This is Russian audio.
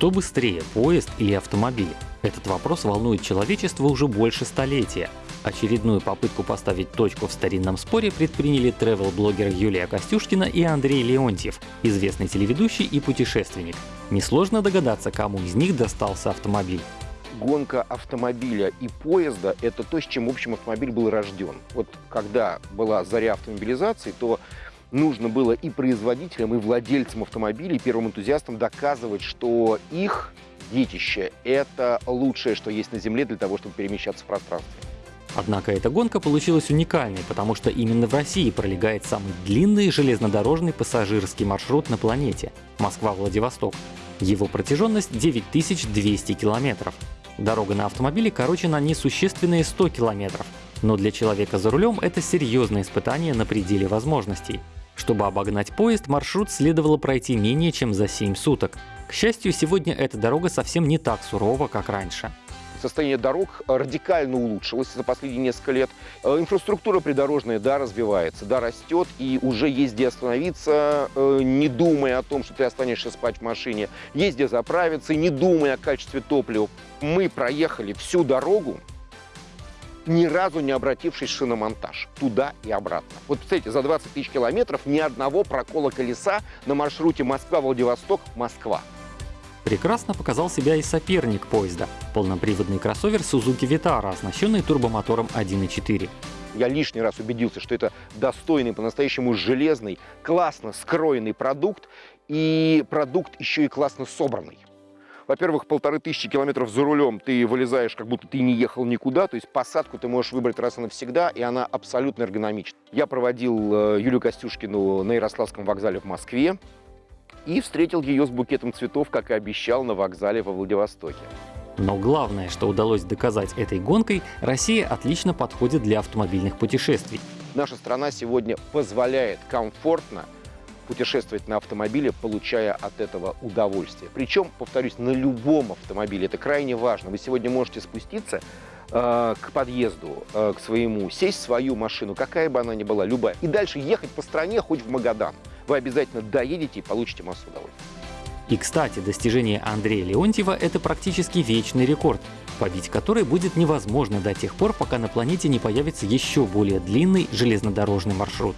Что быстрее, поезд или автомобиль? Этот вопрос волнует человечество уже больше столетия. Очередную попытку поставить точку в старинном споре предприняли travel-блогер Юлия Костюшкина и Андрей Леонтьев, известный телеведущий и путешественник. Несложно догадаться, кому из них достался автомобиль. Гонка автомобиля и поезда – это то, с чем, в общем, автомобиль был рожден. Вот когда была заря автомобилизации, то нужно было и производителям, и владельцам автомобилей, и первым энтузиастам доказывать, что их детище – это лучшее, что есть на Земле для того, чтобы перемещаться в пространстве. Однако эта гонка получилась уникальной, потому что именно в России пролегает самый длинный железнодорожный пассажирский маршрут на планете – Москва-Владивосток. Его протяженность 9200 километров. Дорога на автомобиле короче на несущественные 100 километров, но для человека за рулем это серьезное испытание на пределе возможностей. Чтобы обогнать поезд, маршрут следовало пройти менее чем за 7 суток. К счастью, сегодня эта дорога совсем не так сурова, как раньше. Состояние дорог радикально улучшилось за последние несколько лет. Э, инфраструктура придорожная, да, развивается, да, растет, и уже есть где остановиться, э, не думая о том, что ты останешься спать в машине, есть где заправиться, не думая о качестве топлива. Мы проехали всю дорогу ни разу не обратившись в шиномонтаж туда и обратно. Вот, представляете, за 20 тысяч километров ни одного прокола колеса на маршруте Москва-Владивосток-Москва. Прекрасно показал себя и соперник поезда – полноприводный кроссовер Suzuki Vitara, оснащенный турбомотором 1.4. Я лишний раз убедился, что это достойный, по-настоящему железный, классно скроенный продукт, и продукт еще и классно собранный. Во-первых, полторы тысячи километров за рулем ты вылезаешь, как будто ты не ехал никуда, то есть посадку ты можешь выбрать раз и навсегда, и она абсолютно эргономична. Я проводил э, Юлию Костюшкину на Ярославском вокзале в Москве и встретил ее с букетом цветов, как и обещал, на вокзале во Владивостоке. Но главное, что удалось доказать этой гонкой, Россия отлично подходит для автомобильных путешествий. Наша страна сегодня позволяет комфортно путешествовать на автомобиле, получая от этого удовольствие. Причем, повторюсь, на любом автомобиле. Это крайне важно. Вы сегодня можете спуститься э, к подъезду, э, к своему, сесть в свою машину, какая бы она ни была, любая, и дальше ехать по стране, хоть в Магадан. Вы обязательно доедете и получите массу удовольствия. И, кстати, достижение Андрея Леонтьева – это практически вечный рекорд, побить который будет невозможно до тех пор, пока на планете не появится еще более длинный железнодорожный маршрут.